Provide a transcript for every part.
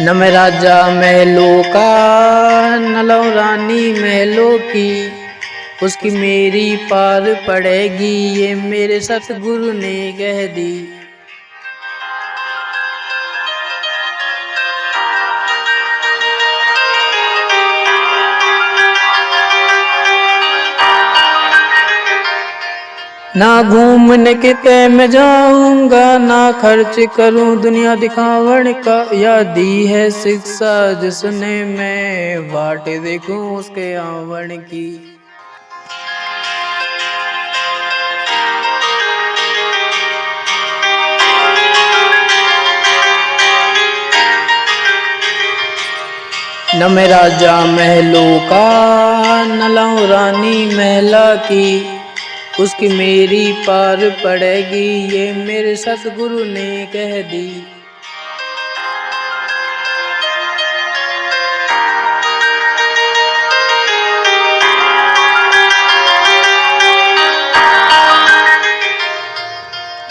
न राजा महलों का न लो रानी महलों की। उसकी मेरी पार पड़ेगी, ये मेरे सतगुरु ने कह दी। ना घूमने के तय में जाऊँगा, ना खर्च करूँ दुनिया दिखावण का। या दी है शिक्षा जिसने मैं बाट देखूँ उसके आवण की। न मैं राजा महलों का, न लाऊं रानी महला की। उसकी मेरी पार पड़ेगी, ये मेरे सतगुरु ने कह दी।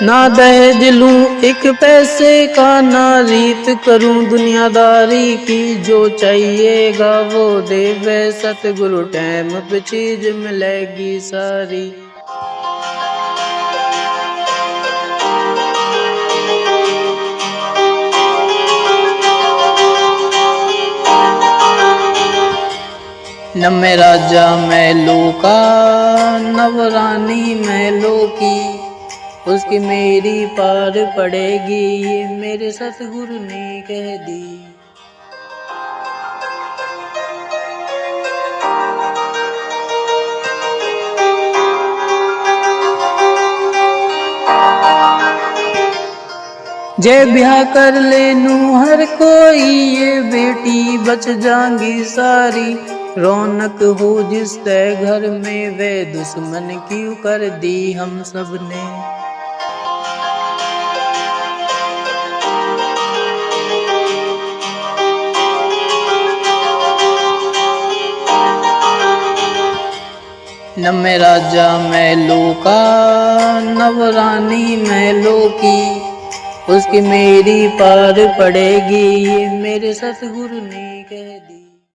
ना दहेज लूँ, एक पैसे का ना रीत करूँ, दुनियादारी की जो चाहिएगा वो देवे। सतगुरु टाइम पे चीज़ मिलेगी सारी। न मैं राजा महलों का नवरानी महलों उसकी मेरी पार पड़ेगी, ये मेरे सतगुरु ने कह दी। जय ब्याह कर ले नू हर कोई, ये बेटी बच जाएँगी सारी। रौनक हो जिस घर में वे दुश्मन क्यों कर दी हम सबने न मैं राजा महलों का नवरानी महलों की उसकी मेरी पार पड़ेगी, ये मेरे सतगुरु ने कह दी।